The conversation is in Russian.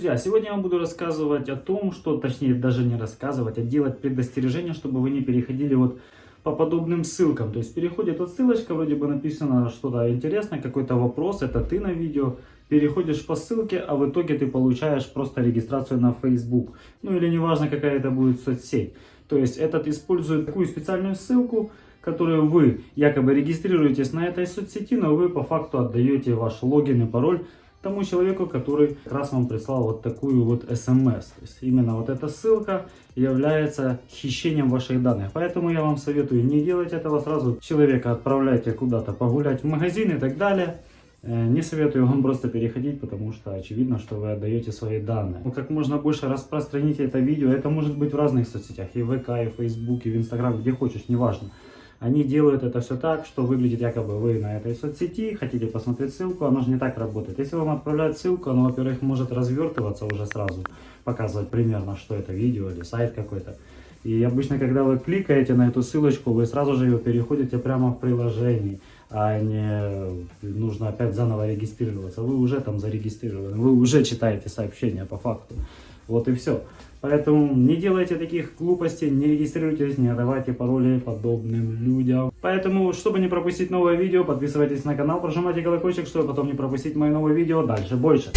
Друзья, сегодня я вам буду рассказывать о том, что, точнее даже не рассказывать, а делать предостережение, чтобы вы не переходили вот по подобным ссылкам. То есть переходит вот ссылочка, вроде бы написано что-то интересное, какой-то вопрос, это ты на видео, переходишь по ссылке, а в итоге ты получаешь просто регистрацию на Facebook. Ну или неважно какая это будет соцсеть. То есть этот использует такую специальную ссылку, которую вы якобы регистрируетесь на этой соцсети, но вы по факту отдаете ваш логин и пароль тому человеку, который как раз вам прислал вот такую вот смс. То есть именно вот эта ссылка является хищением ваших данных. Поэтому я вам советую не делать этого сразу. Человека отправляйте куда-то погулять в магазин и так далее. Э, не советую вам просто переходить, потому что очевидно, что вы отдаете свои данные. Ну, как можно больше распространите это видео. Это может быть в разных соцсетях. И в ВК, и в Facebook, и в Инстаграм, где хочешь, неважно. Они делают это все так, что выглядит якобы вы на этой соцсети, хотите посмотреть ссылку, оно же не так работает. Если вам отправляют ссылку, оно, во-первых, может развертываться уже сразу, показывать примерно, что это видео или сайт какой-то. И обычно, когда вы кликаете на эту ссылочку, вы сразу же ее переходите прямо в приложении, а не нужно опять заново регистрироваться. Вы уже там зарегистрированы, вы уже читаете сообщения по факту. Вот и все. Поэтому не делайте таких глупостей, не регистрируйтесь, не давайте пароли подобным людям. Поэтому, чтобы не пропустить новое видео, подписывайтесь на канал, прожимайте колокольчик, чтобы потом не пропустить мои новые видео дальше больше.